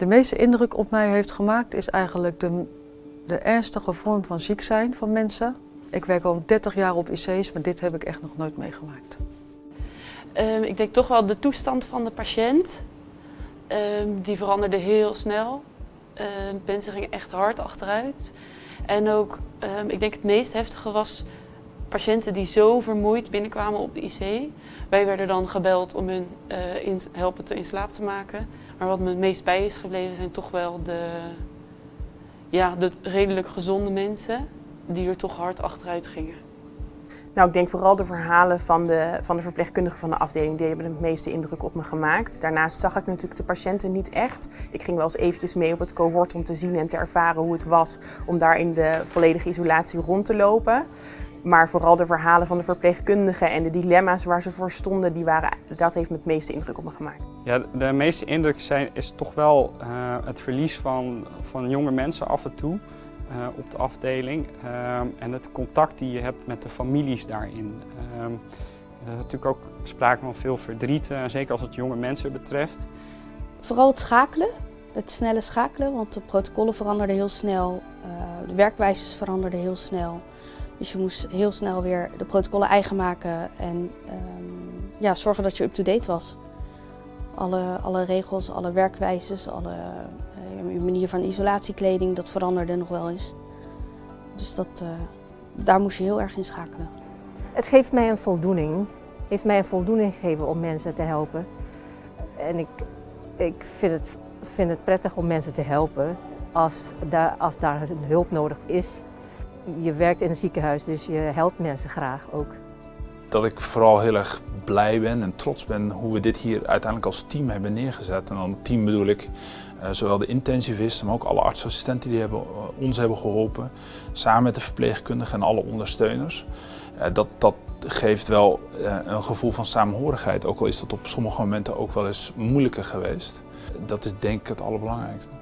De meeste indruk op mij heeft gemaakt is eigenlijk de, de ernstige vorm van ziek zijn van mensen. Ik werk al 30 jaar op IC's, maar dit heb ik echt nog nooit meegemaakt. Um, ik denk toch wel de toestand van de patiënt. Um, die veranderde heel snel. Um, mensen gingen echt hard achteruit. En ook, ik denk het meest heftige was patiënten die zo vermoeid binnenkwamen op de IC. Wij werden dan gebeld om hun uh, in, helpen te in slaap te maken. Maar wat me het meest bij is gebleven zijn toch wel de, ja, de redelijk gezonde mensen die er toch hard achteruit gingen. Nou, ik denk vooral de verhalen van de, van de verpleegkundigen van de afdeling, die hebben het meeste indruk op me gemaakt. Daarnaast zag ik natuurlijk de patiënten niet echt. Ik ging wel eens eventjes mee op het cohort om te zien en te ervaren hoe het was om daar in de volledige isolatie rond te lopen. Maar vooral de verhalen van de verpleegkundigen en de dilemma's waar ze voor stonden, die waren, dat heeft me het meeste indruk op me gemaakt. Ja, de meeste indruk zijn, is toch wel uh, het verlies van, van jonge mensen af en toe. Uh, op de afdeling uh, en het contact die je hebt met de families daarin. Er is natuurlijk ook sprake van veel verdriet, zeker als het jonge mensen betreft. Vooral het schakelen, het snelle schakelen, want de protocollen veranderden heel snel, de werkwijzes veranderden heel snel. Dus je moest heel snel weer de protocollen eigen maken en ehm, ja, zorgen dat je up-to-date was. Alle, alle regels, alle werkwijzes, alle uh, manier van isolatiekleding, dat veranderde nog wel eens. Dus dat, uh, daar moest je heel erg in schakelen. Het geeft mij een voldoening. heeft mij een voldoening gegeven om mensen te helpen. En ik, ik vind, het, vind het prettig om mensen te helpen als daar, als daar hulp nodig is je werkt in een ziekenhuis, dus je helpt mensen graag ook. Dat ik vooral heel erg blij ben en trots ben hoe we dit hier uiteindelijk als team hebben neergezet. En dan team bedoel ik uh, zowel de intensivisten, maar ook alle artsassistenten die hebben, uh, ons hebben geholpen. Samen met de verpleegkundigen en alle ondersteuners. Uh, dat, dat geeft wel een gevoel van samenhorigheid, ook al is dat op sommige momenten ook wel eens moeilijker geweest. Dat is denk ik het allerbelangrijkste.